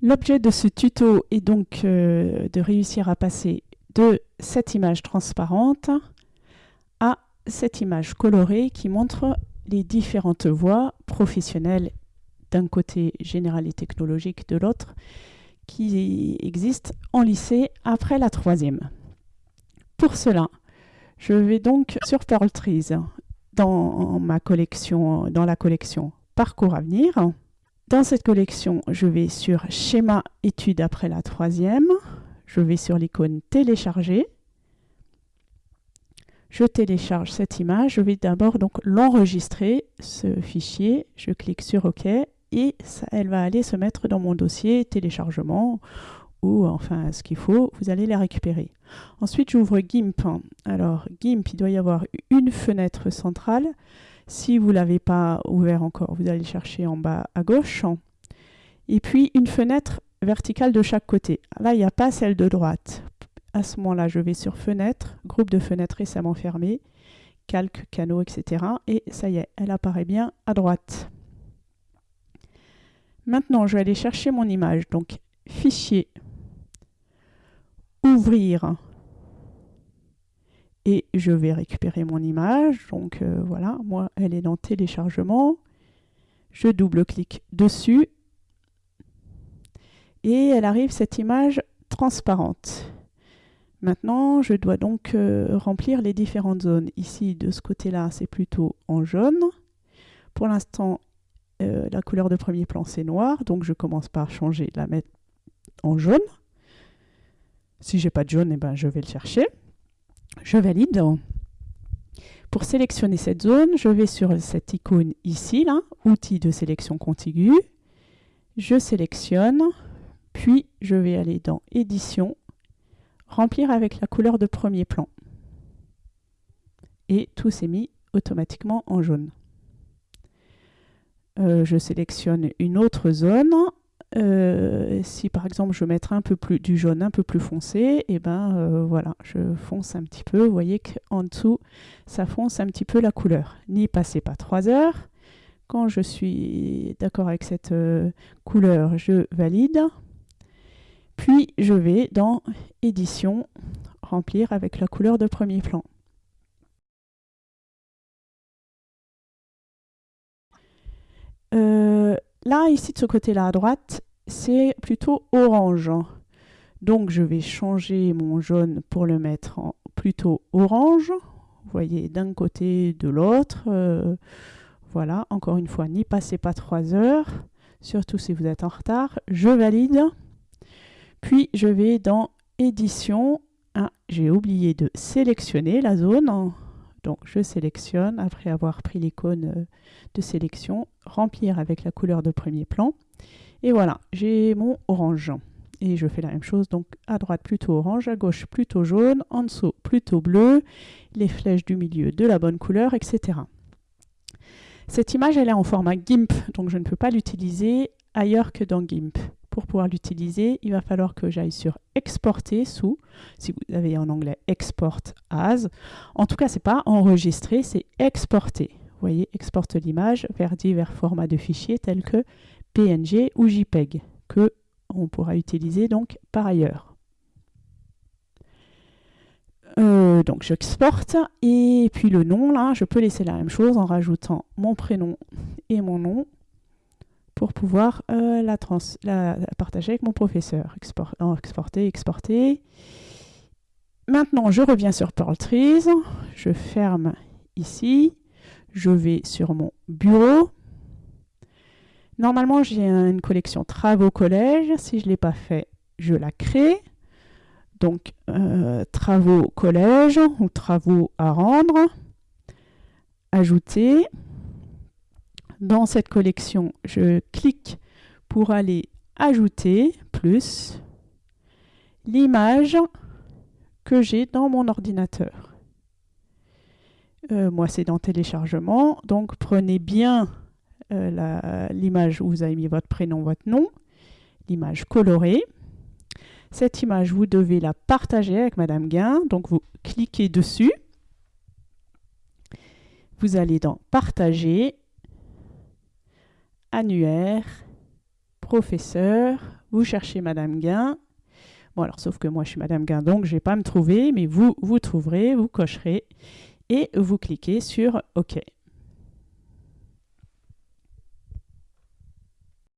L'objet de ce tuto est donc euh, de réussir à passer de cette image transparente à cette image colorée qui montre les différentes voies professionnelles d'un côté général et technologique de l'autre qui existent en lycée après la troisième. Pour cela, je vais donc sur Pearl Trees dans ma collection, dans la collection Parcours à venir. Dans cette collection, je vais sur Schéma études après la troisième. Je vais sur l'icône Télécharger. Je télécharge cette image. Je vais d'abord donc l'enregistrer, ce fichier. Je clique sur OK et elle va aller se mettre dans mon dossier téléchargement ou enfin ce qu'il faut, vous allez la récupérer. Ensuite, j'ouvre GIMP. Alors, GIMP, il doit y avoir une fenêtre centrale. Si vous ne l'avez pas ouvert encore, vous allez chercher en bas à gauche. Et puis une fenêtre verticale de chaque côté. Là, il n'y a pas celle de droite. À ce moment-là, je vais sur Fenêtre, groupe de fenêtres récemment fermé, calque, canaux, etc. Et ça y est, elle apparaît bien à droite. Maintenant, je vais aller chercher mon image. Donc, Fichier, Ouvrir, et je vais récupérer mon image. Donc euh, voilà, moi, elle est dans téléchargement. Je double-clique dessus et elle arrive cette image transparente. Maintenant, je dois donc euh, remplir les différentes zones. Ici, de ce côté-là, c'est plutôt en jaune. Pour l'instant, euh, la couleur de premier plan, c'est noir. Donc, je commence par changer, la mettre en jaune. Si j'ai pas de jaune, eh ben, je vais le chercher je valide. Pour sélectionner cette zone, je vais sur cette icône ici, là, outil de sélection contiguë. Je sélectionne, puis je vais aller dans édition, remplir avec la couleur de premier plan. Et tout s'est mis automatiquement en jaune. Euh, je sélectionne une autre zone euh, si par exemple je veux un peu plus du jaune un peu plus foncé, et eh ben euh, voilà, je fonce un petit peu. Vous voyez qu'en dessous, ça fonce un petit peu la couleur. N'y passez pas 3 heures. Quand je suis d'accord avec cette euh, couleur, je valide. Puis je vais dans édition, remplir avec la couleur de premier plan. Là, ici, de ce côté-là à droite, c'est plutôt orange. Donc, je vais changer mon jaune pour le mettre en plutôt orange. Vous voyez, d'un côté, de l'autre. Euh, voilà, encore une fois, n'y passez pas trois heures, surtout si vous êtes en retard. Je valide. Puis, je vais dans Édition. Ah, j'ai oublié de sélectionner la zone. Donc je sélectionne après avoir pris l'icône euh, de sélection, remplir avec la couleur de premier plan. Et voilà, j'ai mon orange. Et je fais la même chose, donc à droite plutôt orange, à gauche plutôt jaune, en dessous plutôt bleu, les flèches du milieu de la bonne couleur, etc. Cette image, elle est en format GIMP, donc je ne peux pas l'utiliser ailleurs que dans GIMP l'utiliser, il va falloir que j'aille sur exporter sous, si vous avez en anglais export as. En tout cas, c'est pas enregistrer, c'est exporter. Voyez, exporte l'image vers divers formats de fichiers tels que PNG ou JPEG, que on pourra utiliser donc par ailleurs. Euh, donc j'exporte et puis le nom là, je peux laisser la même chose en rajoutant mon prénom et mon nom pour pouvoir euh, la, partager avec mon professeur. exporter, exporter. Maintenant, je reviens sur Pearl Trees. Je ferme ici. Je vais sur mon bureau. Normalement, j'ai une collection travaux collège. Si je ne l'ai pas fait, je la crée. Donc, euh, travaux collège ou travaux à rendre. Ajouter dans cette collection, je clique pour aller ajouter plus l'image que j'ai dans mon ordinateur. Euh, moi, c'est dans téléchargement, donc prenez bien euh, l'image où vous avez mis votre prénom, votre nom, l'image colorée. Cette image, vous devez la partager avec Madame Guin, donc vous cliquez dessus. Vous allez dans Partager annuaire, professeur, vous cherchez Madame Gain. Bon, alors, sauf que moi, je suis Madame Gain, donc je ne vais pas me trouver, mais vous, vous trouverez, vous cocherez et vous cliquez sur OK.